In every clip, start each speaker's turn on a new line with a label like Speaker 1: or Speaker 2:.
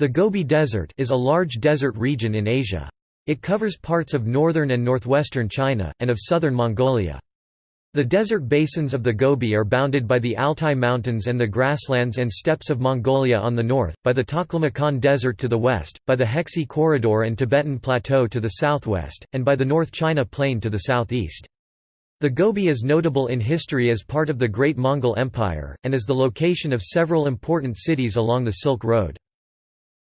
Speaker 1: The Gobi Desert is a large desert region in Asia. It covers parts of northern and northwestern China, and of southern Mongolia. The desert basins of the Gobi are bounded by the Altai Mountains and the grasslands and steppes of Mongolia on the north, by the Taklamakan Desert to the west, by the Hexi Corridor and Tibetan Plateau to the southwest, and by the North China Plain to the southeast. The Gobi is notable in history as part of the Great Mongol Empire, and as the location of several important cities along the Silk Road.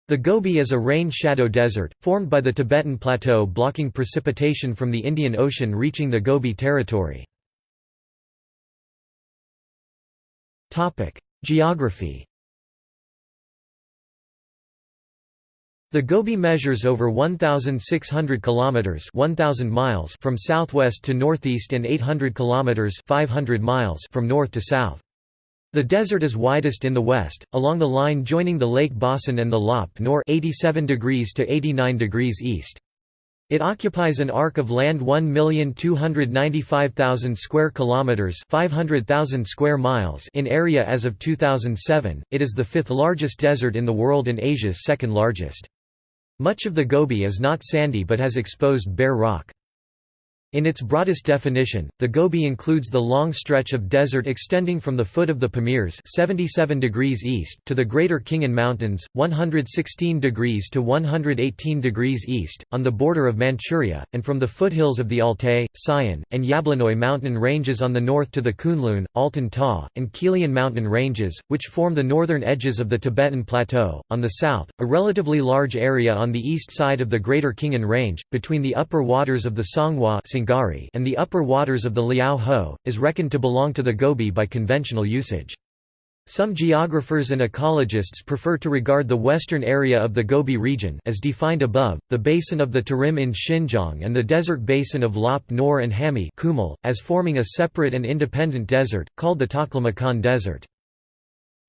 Speaker 1: The Gobi is a rain-shadow desert, formed by the Tibetan Plateau blocking precipitation from the Indian Ocean reaching the Gobi Territory. Geography The Gobi measures over 1600 kilometers 1000 miles from southwest to northeast and 800 kilometers 500 miles from north to south. The desert is widest in the west, along the line joining the Lake Bhasan and the Lop Nor 87 degrees to 89 degrees east. It occupies an arc of land 1,295,000 square kilometers, 500,000 square miles in area as of 2007. It is the fifth largest desert in the world and Asia's second largest. Much of the Gobi is not sandy but has exposed bare rock. In its broadest definition, the Gobi includes the long stretch of desert extending from the foot of the Pamirs 77 degrees east to the Greater Khingan Mountains, 116 degrees to 118 degrees east, on the border of Manchuria, and from the foothills of the Altai, Sayan, and Yablonoi mountain ranges on the north to the Kunlun, Altyn-Tagh, and Qilian mountain ranges, which form the northern edges of the Tibetan Plateau. On the south, a relatively large area on the east side of the Greater Khingan Range, between the upper waters of the And the upper waters of the Liao Ho, is reckoned to belong to the Gobi by conventional usage. Some geographers and ecologists prefer to regard the western area of the Gobi region as defined above, the basin of the Tarim in Xinjiang and the desert basin of Lop Nor and Hami as forming a separate and independent desert, called the Taklamakan Desert.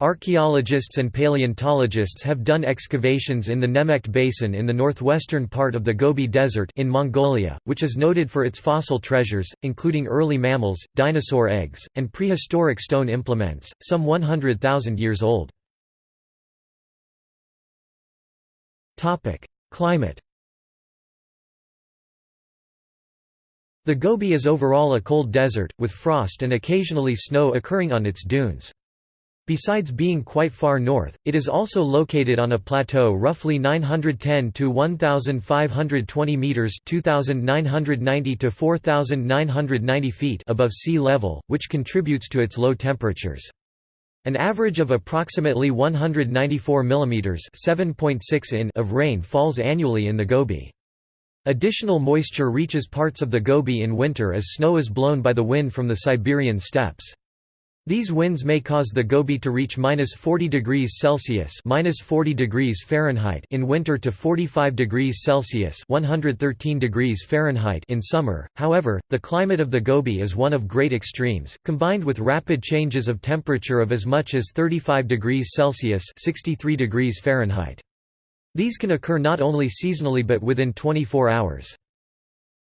Speaker 1: Archaeologists and paleontologists have done excavations in the Nemegt Basin in the northwestern part of the Gobi Desert in Mongolia, which is noted for its fossil treasures, including early mammals, dinosaur eggs, and prehistoric stone implements, some 100,000 years old. Climate The Gobi is overall a cold desert, with frost and occasionally snow occurring on its dunes. Besides being quite far north, it is also located on a plateau roughly 910 to 1520 meters (2990 to 4990 feet) above sea level, which contributes to its low temperatures. An average of approximately 194 mm (7.6 in) of rain falls annually in the Gobi. Additional moisture reaches parts of the Gobi in winter as snow is blown by the wind from the Siberian steppes. These winds may cause the Gobi to reach minus 40 degrees Celsius minus 40 degrees Fahrenheit in winter to 45 degrees Celsius 113 degrees Fahrenheit in summer. However, the climate of the Gobi is one of great extremes, combined with rapid changes of temperature of as much as 35 degrees Celsius 63 degrees Fahrenheit. These can occur not only seasonally but within 24 hours.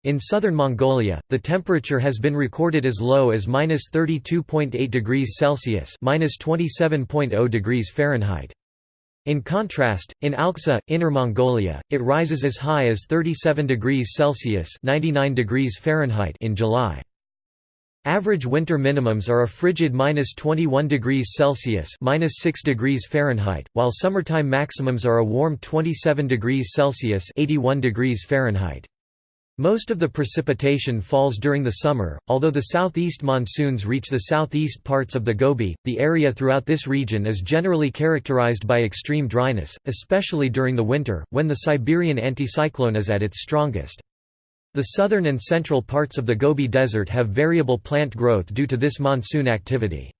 Speaker 1: In southern Mongolia, the temperature has been recorded as low as -32.8 degrees Celsius (-27.0 degrees Fahrenheit). In contrast, in Alxa, Inner Mongolia, it rises as high as 37 degrees Celsius (99 degrees Fahrenheit) in July. Average winter minimums are a frigid -21 degrees Celsius (-6 degrees Fahrenheit), while summertime maximums are a warm 27 degrees Celsius (81 degrees Fahrenheit). Most of the precipitation falls during the summer, although the southeast monsoons reach the southeast parts of the Gobi. The area throughout this region is generally characterized by extreme dryness, especially during the winter, when the Siberian anticyclone is at its strongest. The southern and central parts of the Gobi Desert have variable plant growth due to this monsoon activity.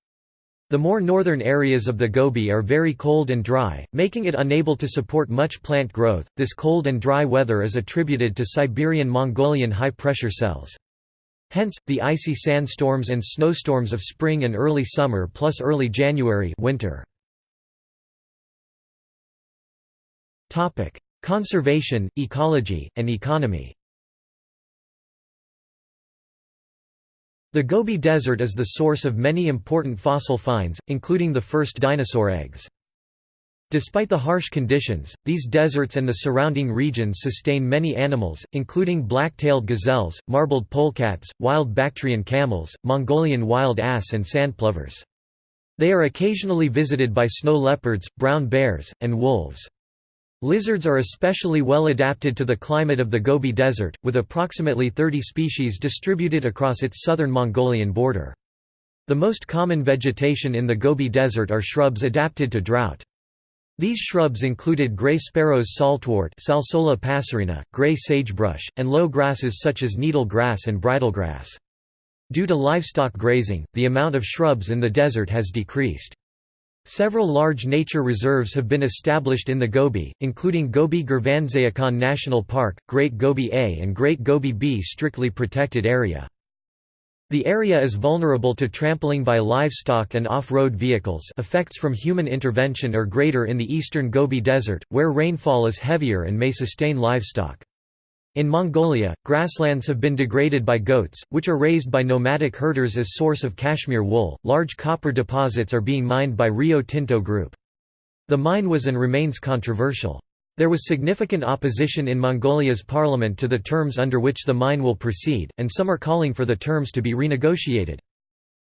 Speaker 1: The more northern areas of the Gobi are very cold and dry, making it unable to support much plant growth. This cold and dry weather is attributed to Siberian Mongolian high pressure cells. Hence, the icy sandstorms and snowstorms of spring and early summer plus early January winter. Conservation, ecology, and economy The Gobi Desert is the source of many important fossil finds, including the first dinosaur eggs. Despite the harsh conditions, these deserts and the surrounding regions sustain many animals, including black-tailed gazelles, marbled polecats, wild Bactrian camels, Mongolian wild ass and sandplovers. They are occasionally visited by snow leopards, brown bears, and wolves. Lizards are especially well adapted to the climate of the Gobi Desert, with approximately 30 species distributed across its southern Mongolian border. The most common vegetation in the Gobi Desert are shrubs adapted to drought. These shrubs included gray sparrow's saltwort Salsola passerina, gray sagebrush, and low grasses such as needle grass and bridlegrass. Due to livestock grazing, the amount of shrubs in the desert has decreased. Several large nature reserves have been established in the Gobi, including Gobi Gurvansaikhan National Park, Great Gobi A and Great Gobi B strictly protected area. The area is vulnerable to trampling by livestock and off-road vehicles effects from human intervention are greater in the eastern Gobi Desert, where rainfall is heavier and may sustain livestock. In Mongolia, grasslands have been degraded by goats, which are raised by nomadic herders as source of cashmere wool. Large copper deposits are being mined by Rio Tinto Group. The mine was and remains controversial. There was significant opposition in Mongolia's parliament to the terms under which the mine will proceed, and some are calling for the terms to be renegotiated.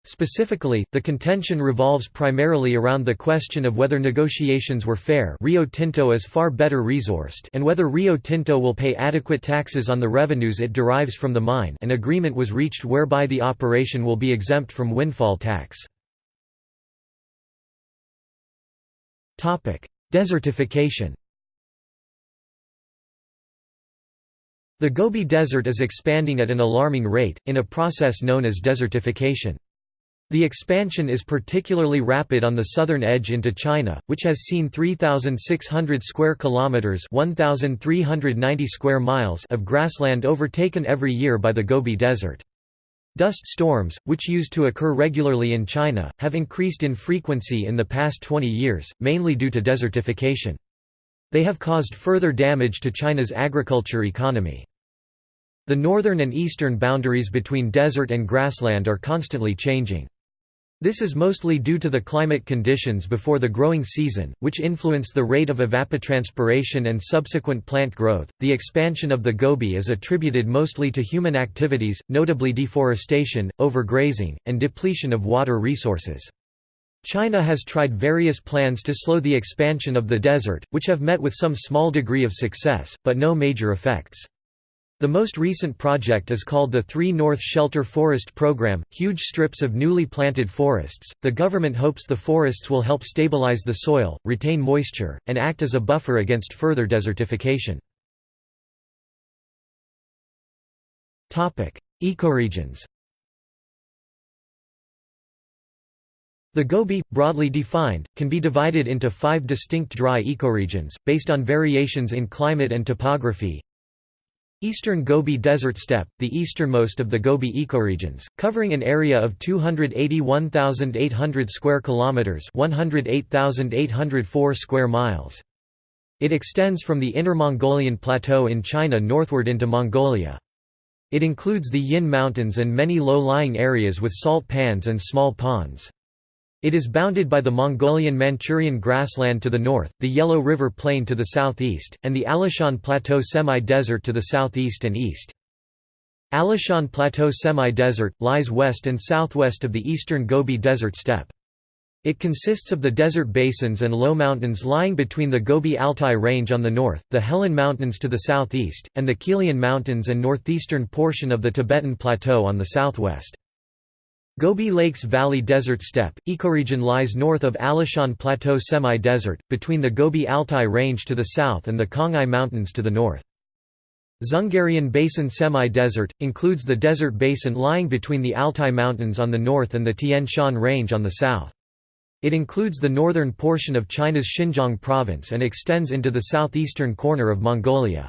Speaker 1: Specifically, the contention revolves primarily around the question of whether negotiations were fair Rio Tinto is far better resourced and whether Rio Tinto will pay adequate taxes on the revenues it derives from the mine an agreement was reached whereby the operation will be exempt from windfall tax. Desertification The Gobi Desert is expanding at an alarming rate, in a process known as desertification. The expansion is particularly rapid on the southern edge into China, which has seen 3600 square kilometers, 1390 square miles of grassland overtaken every year by the Gobi Desert. Dust storms, which used to occur regularly in China, have increased in frequency in the past 20 years, mainly due to desertification. They have caused further damage to China's agriculture economy. The northern and eastern boundaries between desert and grassland are constantly changing. This is mostly due to the climate conditions before the growing season, which influence the rate of evapotranspiration and subsequent plant growth. The expansion of the Gobi is attributed mostly to human activities, notably deforestation, overgrazing, and depletion of water resources. China has tried various plans to slow the expansion of the desert, which have met with some small degree of success, but no major effects. The most recent project is called the Three North Shelter Forest Program, huge strips of newly planted forests. The government hopes the forests will help stabilize the soil, retain moisture, and act as a buffer against further desertification. Topic: Ecoregions The Gobi, broadly defined, can be divided into five distinct dry ecoregions, based on variations in climate and topography. Eastern Gobi Desert Steppe, the easternmost of the Gobi ecoregions, covering an area of 281,800 square kilometers, 108,804 square miles. It extends from the Inner Mongolian Plateau in China northward into Mongolia. It includes the Yin Mountains and many low-lying areas with salt pans and small ponds. It is bounded by the Mongolian-Manchurian grassland to the north, the Yellow River Plain to the southeast, and the Alashan Plateau semi-desert to the southeast and east. Alashan Plateau semi-desert, lies west and southwest of the eastern Gobi Desert Steppe. It consists of the desert basins and low mountains lying between the Gobi Altai Range on the north, the Helan Mountains to the southeast, and the Qilian Mountains and northeastern portion of the Tibetan Plateau on the southwest. Gobi Lakes Valley Desert Steppe, ecoregion lies north of Alashan Plateau semi-desert, between the Gobi Altai Range to the south and the Khangai Mountains to the north. Dzungarian Basin semi-desert, includes the desert basin lying between the Altai Mountains on the north and the Tian Shan Range on the south. It includes the northern portion of China's Xinjiang province and extends into the southeastern corner of Mongolia.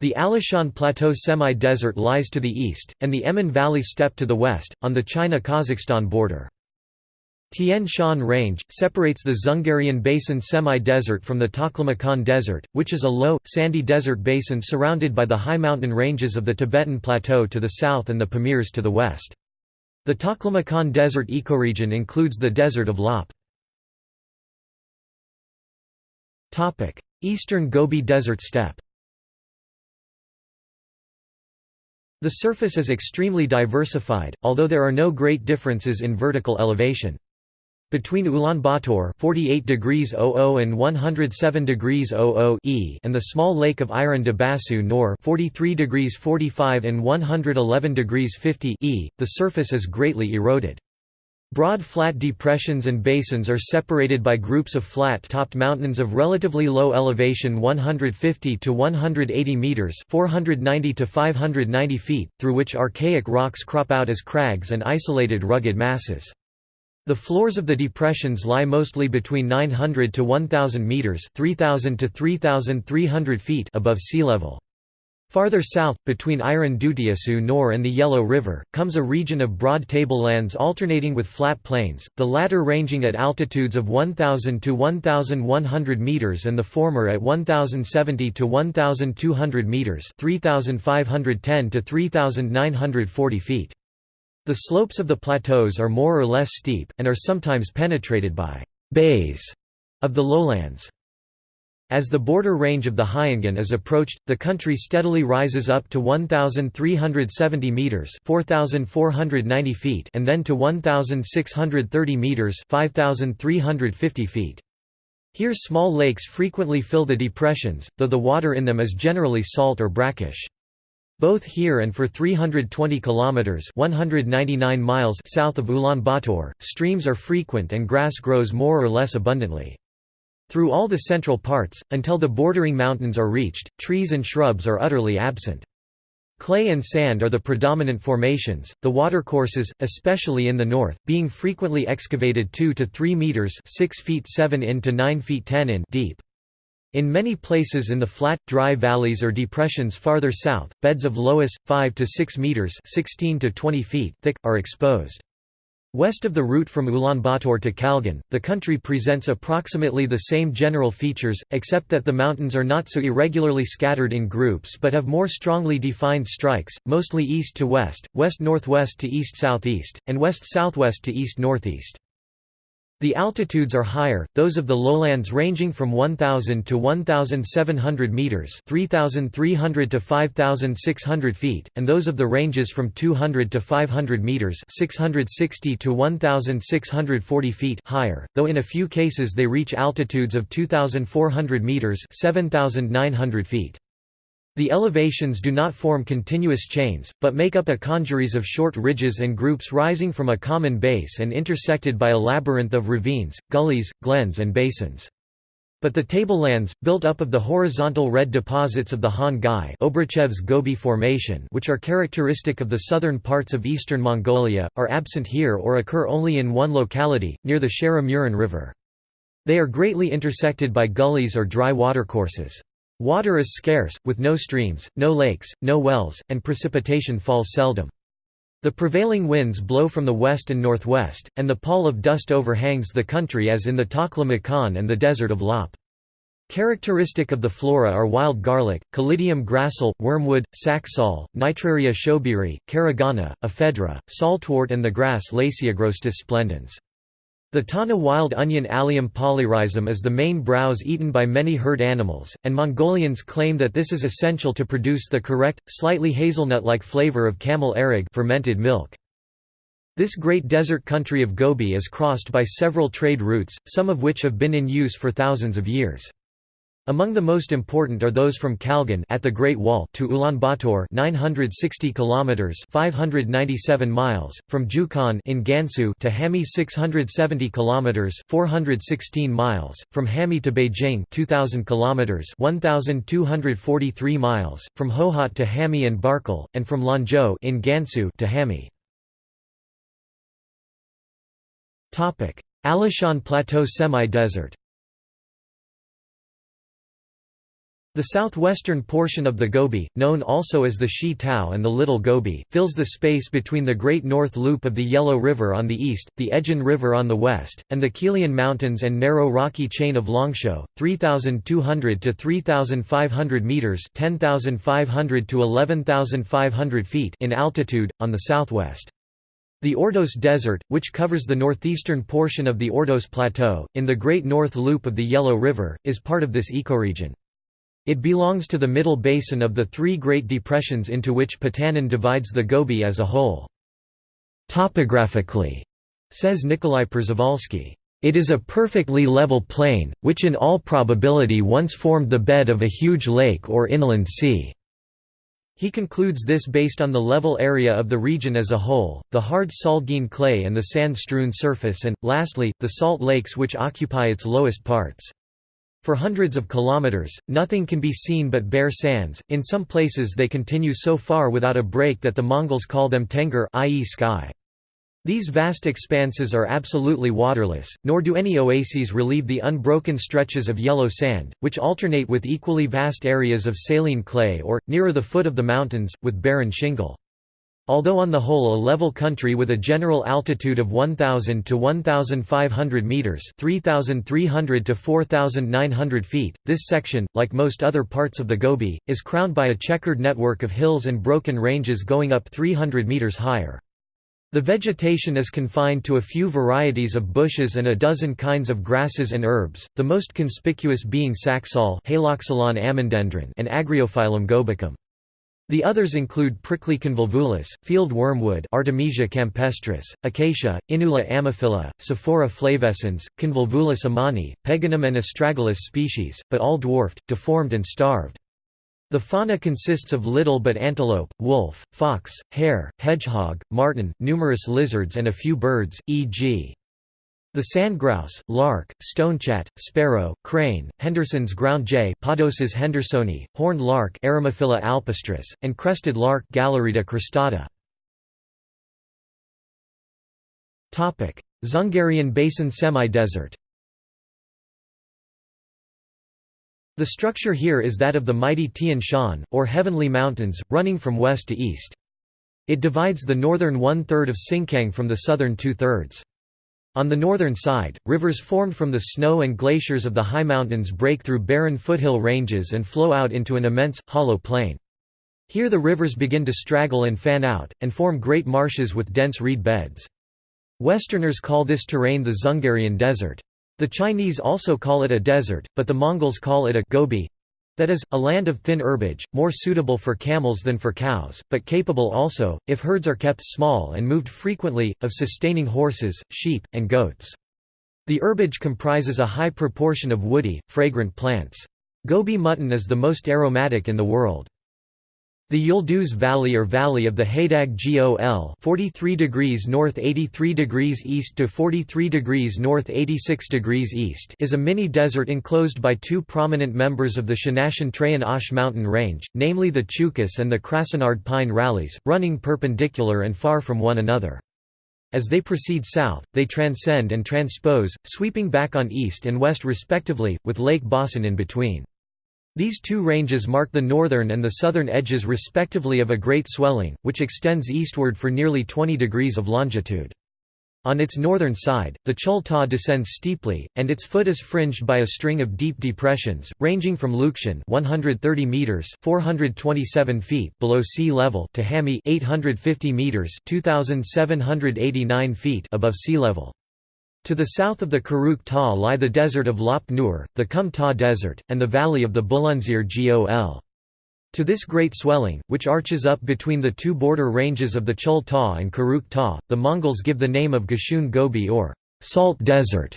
Speaker 1: The Alashan Plateau semi-desert lies to the east, and the Emin Valley steppe to the west, on the China-Kazakhstan border. Tian Shan Range, separates the Dzungarian Basin semi-desert from the Taklamakan Desert, which is a low, sandy desert basin surrounded by the high mountain ranges of the Tibetan Plateau to the south and the Pamirs to the west. The Taklamakan Desert ecoregion includes the desert of Lop. Eastern Gobi Desert Steppe The surface is extremely diversified, although there are no great differences in vertical elevation. Between Ulaanbaatar 48 degrees 00 and 107 degrees 00 e and the small lake of Iran de Basu Nor 43 degrees 45 and 111 degrees 50 e, the surface is greatly eroded. Broad flat depressions and basins are separated by groups of flat-topped mountains of relatively low elevation 150 to 180 meters, 490 to 590 feet, through which archaic rocks crop out as crags and isolated rugged masses. The floors of the depressions lie mostly between 900 to 1000 meters, 3000 to 3300 feet above sea level. Farther south, between Iron Dutiasu Nor and the Yellow River, comes a region of broad tablelands alternating with flat plains, the latter ranging at altitudes of 1,000 to 1,100 metres and the former at 1,070 to 1,200 metres 3,510 to 3,940 feet. The slopes of the plateaus are more or less steep, and are sometimes penetrated by «bays» of the lowlands. As the border range of the Hayangan is approached, the country steadily rises up to 1,370 metres 4,490 feet and then to 1,630 metres 5,350 feet. Here small lakes frequently fill the depressions, though the water in them is generally salt or brackish. Both here and for 320 kilometers (199 miles) south of Ulaanbaatar, streams are frequent and grass grows more or less abundantly. Through all the central parts, until the bordering mountains are reached, trees and shrubs are utterly absent. Clay and sand are the predominant formations, the watercourses, especially in the north, being frequently excavated 2 to 3 meters 6 feet 7 in to 9 feet 10 in deep. In many places in the flat, dry valleys or depressions farther south, beds of loess, 5 to 6 meters 16 to 20 feet thick, are exposed. West of the route from Ulaanbaatar to Kalgan, the country presents approximately the same general features, except that the mountains are not so irregularly scattered in groups but have more strongly defined strikes, mostly east to west, west-northwest to east-southeast, and west-southwest to east-northeast. The altitudes are higher, those of the lowlands ranging from 1,000 to 1,700 metres 3,300 to 5,600 feet, and those of the ranges from 200 to 500 metres 660 to 1,640 feet higher, though in a few cases they reach altitudes of 2,400 metres 7,900 feet. The elevations do not form continuous chains, but make up a congeries of short ridges and groups rising from a common base and intersected by a labyrinth of ravines, gullies, glens and basins. But the tablelands, built up of the horizontal red deposits of the Han Gai Gobi Formation which are characteristic of the southern parts of eastern Mongolia, are absent here or occur only in one locality, near the Shara Murin River. They are greatly intersected by gullies or dry watercourses. Water is scarce, with no streams, no lakes, no wells, and precipitation falls seldom. The prevailing winds blow from the west and northwest, and the pall of dust overhangs the country as in the Taklamakan and the desert of Lop. Characteristic of the flora are wild garlic, Kalidium gracile, wormwood, saxaul, Nitraria schoberi, caragana, ephedra, saltwort and the grass Lasioagrostis splendens. The Tana wild onion Allium polyrhizum is the main browse eaten by many herd animals, and Mongolians claim that this is essential to produce the correct, slightly hazelnut-like flavor of camel airag fermented milk. This great desert country of Gobi is crossed by several trade routes, some of which have been in use for thousands of years. Among the most important are those from Kalgan at the Great Wall to Ulaanbaatar 960 kilometers 597 miles, from Jukhan in Gansu to Hami 670 kilometers 416 miles, from Hami to Beijing 2000 kilometers 1243 miles, from Hohhot to Hami and Barkol, and from Lanzhou in Gansu to Hami. Topic: Alashan Plateau semi-desert The southwestern portion of the Gobi, known also as the Shi Tao and the Little Gobi, fills the space between the Great North Loop of the Yellow River on the east, the Ejin River on the west, and the Qilian Mountains and narrow rocky chain of Longshou, 3,200 to 3,500 metres 10,500 to 11,500 feet in altitude, on the southwest. The Ordos Desert, which covers the northeastern portion of the Ordos Plateau, in the Great North Loop of the Yellow River, is part of this ecoregion. It belongs to the middle basin of the three Great Depressions into which Potanin divides the Gobi as a whole. Topographically, says Nikolai Przewalski, it is a perfectly level plain, which in all probability once formed the bed of a huge lake or inland sea. He concludes this based on the level area of the region as a whole, the hard Salgene clay and the sand-strewn surface and, lastly, the salt lakes which occupy its lowest parts. For hundreds of kilometers, nothing can be seen but bare sands, in some places they continue so far without a break that the Mongols call them Tengger i.e. sky. These vast expanses are absolutely waterless, nor do any oases relieve the unbroken stretches of yellow sand, which alternate with equally vast areas of saline clay or, nearer the foot of the mountains, with barren shingle. Although on the whole a level country with a general altitude of 1,000 to 1,500 metres 3,300 to 4,900 feet, this section, like most other parts of the Gobi, is crowned by a checkered network of hills and broken ranges going up 300 metres higher. The vegetation is confined to a few varieties of bushes and a dozen kinds of grasses and herbs, the most conspicuous being saxaul and Agriophyllum gobicum. The others include prickly convolvulus, field wormwood Artemisia campestris, acacia, Inula ammophila, Sophora flavescens, convolvulus amani, peganum and astragalus species, but all dwarfed, deformed and starved. The fauna consists of little but antelope, wolf, fox, hare, hedgehog, marten, numerous lizards and a few birds, e.g. the sandgrouse, lark, stonechat, sparrow, crane, Henderson's ground jay Podoces hendersoni, horned lark Eremophila alpestris, and crested lark Galerida cristata. Dzungarian Basin semi-desert The structure here is that of the mighty Tian Shan, or Heavenly Mountains, running from west to east. It divides the northern one-third of Sinkiang from the southern two-thirds. On the northern side, rivers formed from the snow and glaciers of the high mountains break through barren foothill ranges and flow out into an immense, hollow plain. Here the rivers begin to straggle and fan out, and form great marshes with dense reed beds. Westerners call this terrain the Dzungarian Desert. The Chinese also call it a desert, but the Mongols call it a gobi that is, a land of thin herbage, more suitable for camels than for cows, but capable also, if herds are kept small and moved frequently, of sustaining horses, sheep, and goats. The herbage comprises a high proportion of woody, fragrant plants. Gobi mutton is the most aromatic in the world. The Yulduz Valley or Valley of the Hadag Gol 43 degrees north 83 degrees east to 43 degrees north 86 degrees east is a mini-desert enclosed by two prominent members of the Shanashan Trayan Ash mountain range, namely the Chukus and the Krasnard pine rallies, running perpendicular and far from one another. As they proceed south, they transcend and transpose, sweeping back on east and west respectively, with Lake Bosten in between. These two ranges mark the northern and the southern edges respectively of a great swelling, which extends eastward for nearly 20 degrees of longitude. On its northern side, the Chul Ta descends steeply, and its foot is fringed by a string of deep depressions, ranging from Lukchun 130 meters (427 feet) below sea level to Hami 850 meters (2789 feet) above sea level. To the south of the Karuk Ta lie the desert of Lop Nur, the Kum Ta Desert, and the valley of the Bulunzir Gol. To this great swelling, which arches up between the two border ranges of the Chul Ta and Karuk Ta, the Mongols give the name of Gashun Gobi or Salt Desert.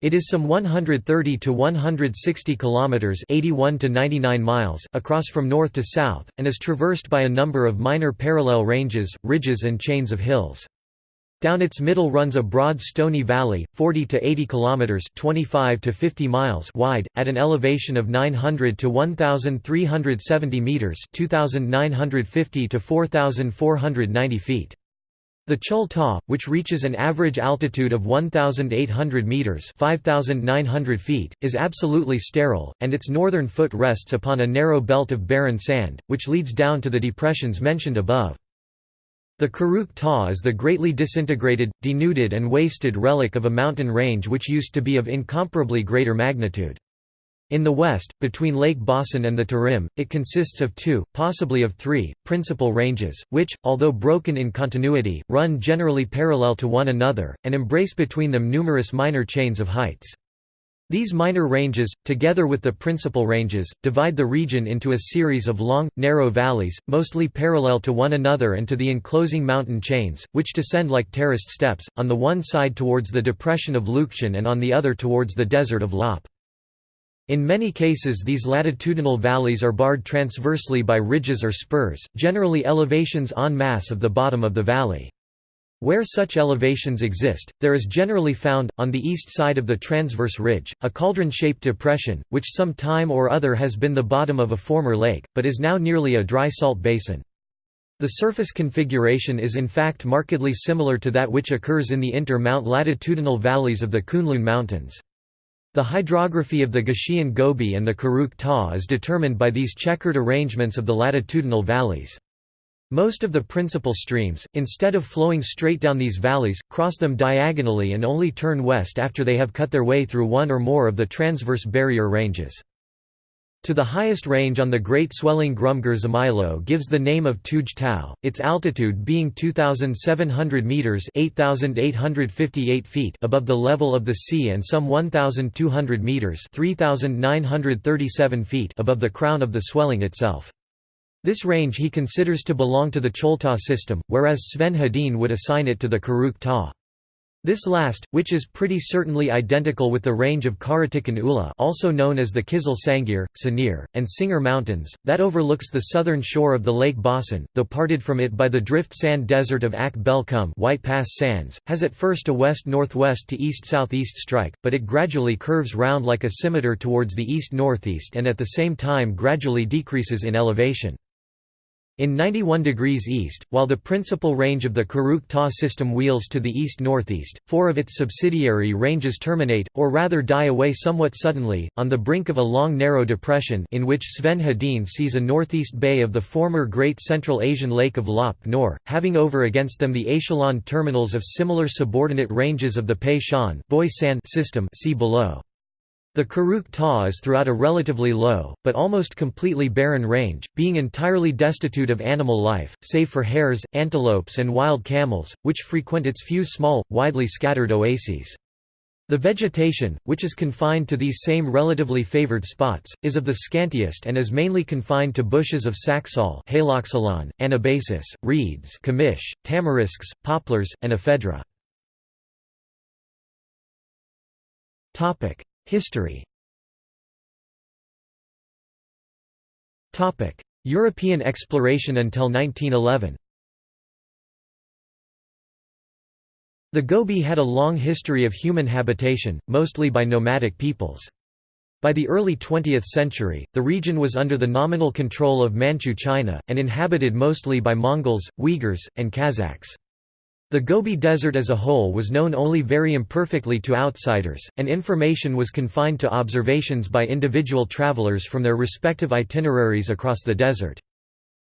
Speaker 1: It is some 130 to 160 kilometers (81 to 99 miles) across from north to south and is traversed by a number of minor parallel ranges, ridges and chains of hills. Down its middle runs a broad stony valley, 40 to 80 kilometers (25 to 50 miles) wide, at an elevation of 900 to 1370 meters (2950 to 4490 feet). The Chul Ta, which reaches an average altitude of 1,800 metres 5,900 feet, is absolutely sterile, and its northern foot rests upon a narrow belt of barren sand, which leads down to the depressions mentioned above. The Karuk Ta is the greatly disintegrated, denuded and wasted relic of a mountain range which used to be of incomparably greater magnitude. In the west, between Lake Bosten and the Tarim, it consists of two, possibly of three, principal ranges, which, although broken in continuity, run generally parallel to one another, and embrace between them numerous minor chains of heights. These minor ranges, together with the principal ranges, divide the region into a series of long, narrow valleys, mostly parallel to one another and to the enclosing mountain chains, which descend like terraced steps, on the one side towards the depression of Lukchun and on the other towards the desert of Lop. In many cases these latitudinal valleys are barred transversely by ridges or spurs, generally elevations en masse of the bottom of the valley. Where such elevations exist, there is generally found, on the east side of the transverse ridge, a cauldron-shaped depression, which some time or other has been the bottom of a former lake, but is now nearly a dry salt basin. The surface configuration is in fact markedly similar to that which occurs in the inter-mount latitudinal valleys of the Kunlun Mountains. The hydrography of the Gashun Gobi and the Karuk Ta is determined by these checkered arrangements of the latitudinal valleys. Most of the principal streams, instead of flowing straight down these valleys, cross them diagonally and only turn west after they have cut their way through one or more of the transverse barrier ranges. To the highest range on the Great Swelling Grum-Grshimailo gives the name of Tuj Tau, its altitude being 2,700 metres 8,858 feet above the level of the sea and some 1,200 metres 3,937 feet above the crown of the swelling itself. This range he considers to belong to the Cholta system, whereas Sven Hedin would assign it to the Karuk Ta. This last, which is pretty certainly identical with the range of Karatikan Ula also known as the Kizil Sangir, Sanir, and Singer Mountains, that overlooks the southern shore of the Lake Bosten, though parted from it by the drift sand desert of Ak Belkum White Pass Sands, has at first a west-northwest to east-southeast strike, but it gradually curves round like a scimitar towards the east-northeast and at the same time gradually decreases in elevation. In 91 degrees east, while the principal range of the Karuk Ta system wheels to the east-northeast, four of its subsidiary ranges terminate, or rather die away somewhat suddenly, on the brink of a long narrow depression in which Sven Hedin sees a northeast bay of the former Great Central Asian Lake of Lop Nor, having over against them the echelon terminals of similar subordinate ranges of the Pei Shan system see below. The Karuk Ta is throughout a relatively low, but almost completely barren range, being entirely destitute of animal life, save for hares, antelopes and wild camels, which frequent its few small, widely scattered oases. The vegetation, which is confined to these same relatively favored spots, is of the scantiest and is mainly confined to bushes of saxaul Haloxylon, anabasis, reeds Kamish, tamarisks, poplars, and ephedra. History European exploration until 1911 The Gobi had a long history of human habitation, mostly by nomadic peoples. By the early 20th century, the region was under the nominal control of Manchu China, and inhabited mostly by Mongols, Uyghurs, and Kazakhs. The Gobi Desert as a whole was known only very imperfectly to outsiders, and information was confined to observations by individual travelers from their respective itineraries across the desert.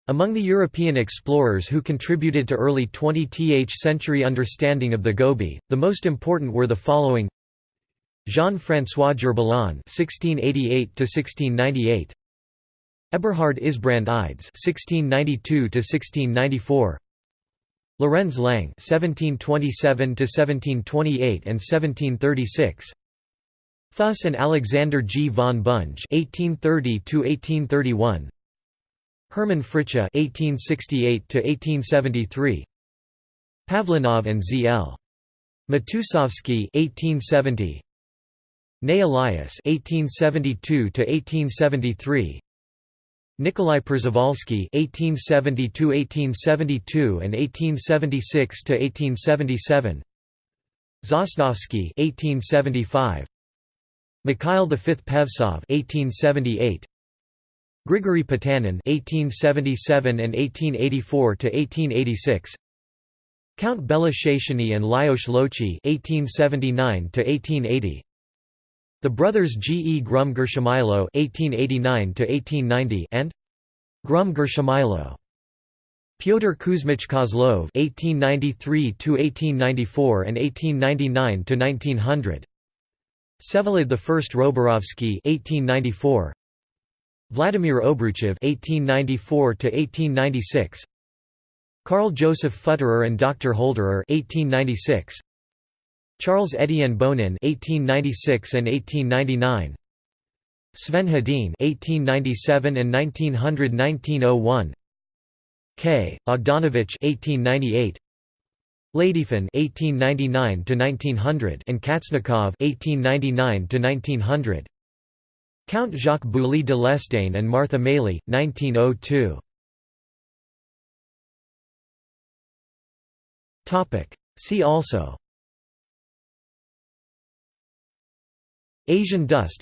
Speaker 1: Among the European explorers who contributed to early 20th century understanding of the Gobi, the most important were the following. Jean-François Gerbillon (1688–1698), Eberhard Isbrand Ides (1692–1694), Lorenz Lang (1727–1728 and 1736). Fuss and Alexander G. von Bunge (1830–1831). Hermann Fritzsche (1868–1873). Pavlinov and Z. L. Matusovsky (1870). Ney Elias (1872–1873). Nikolai Przewalski (1870–1872 and 1876–1877), Sosnovsky (1875), Mikhail V Pevsov (1878), Grigory Potanin (1877 and 1884 to 1886). Count Belashashiny and Lajos Lóczy (1879–1880), the brothers G. E. Grum-Grshimailo (1889–1890) and Grum-Grshimailo. Pyotr Kuzmich Kozlov (1893–1894 and 1899–1900). Vsevolod I Roborovsky (1894), Vladimir Obruchev (1894–1896), Karl Joseph Futterer and Dr. Holderer (1896), Charles Étienne Bonin (1896 and 1899), Sven Hedin (1897 and 1900–1901), K. Bogdanovich (1898), Ladygin (1899–1900) and Katsnikov (1899–1900). Count Jacques Bouley de Lestaing and Martha Maly, 1902. Topic. See also. Asian dust.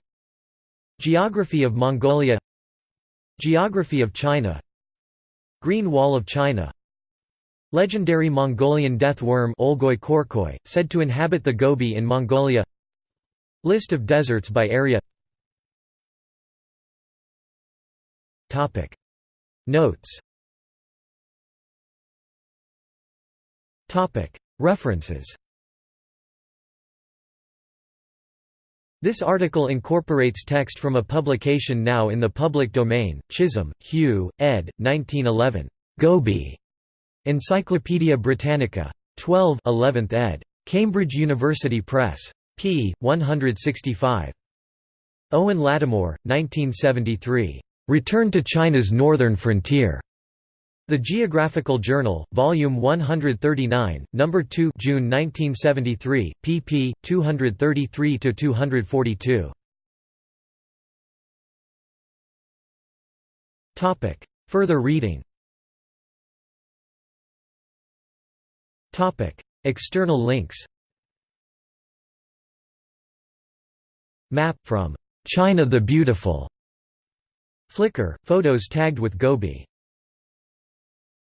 Speaker 1: Geography of Mongolia. Geography of China. Green Wall of China. Legendary Mongolian death worm Olgoi Khorkhoi, said to inhabit the Gobi in Mongolia List of deserts by area Notes References This article incorporates text from a publication now in the public domain, Chisholm, Hugh, ed. 1911. Gobi. Encyclopædia Britannica. 12 11th ed. Cambridge University Press. p. 165. Owen Lattimore, 1973. Return to China's Northern Frontier. The Geographical Journal, Volume 139, No. 2 June 1973, pp. 233–242. Further reading External links Map from China the Beautiful Flickr, photos tagged with Gobi